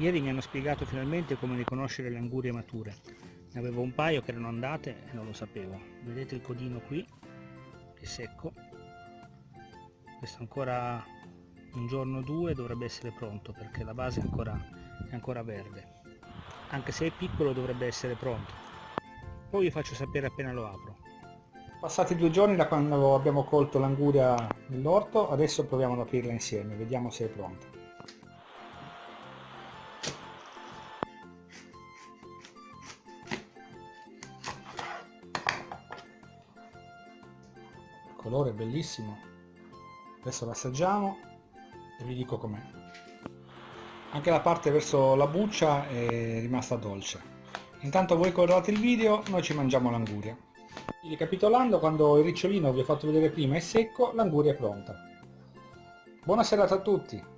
Ieri mi hanno spiegato finalmente come riconoscere le angurie mature. Ne avevo un paio che erano andate e non lo sapevo. Vedete il codino qui, che è secco. Questo ancora un giorno o due dovrebbe essere pronto perché la base è ancora, è ancora verde. Anche se è piccolo dovrebbe essere pronto. Poi vi faccio sapere appena lo apro. Passati due giorni da quando abbiamo colto l'anguria nell'orto, adesso proviamo ad aprirla insieme, vediamo se è pronta. Colore bellissimo. Adesso l'assaggiamo e vi dico com'è. Anche la parte verso la buccia è rimasta dolce. Intanto voi guardate il video noi ci mangiamo l'anguria. Ricapitolando quando il ricciolino vi ho fatto vedere prima è secco l'anguria è pronta. Buona serata a tutti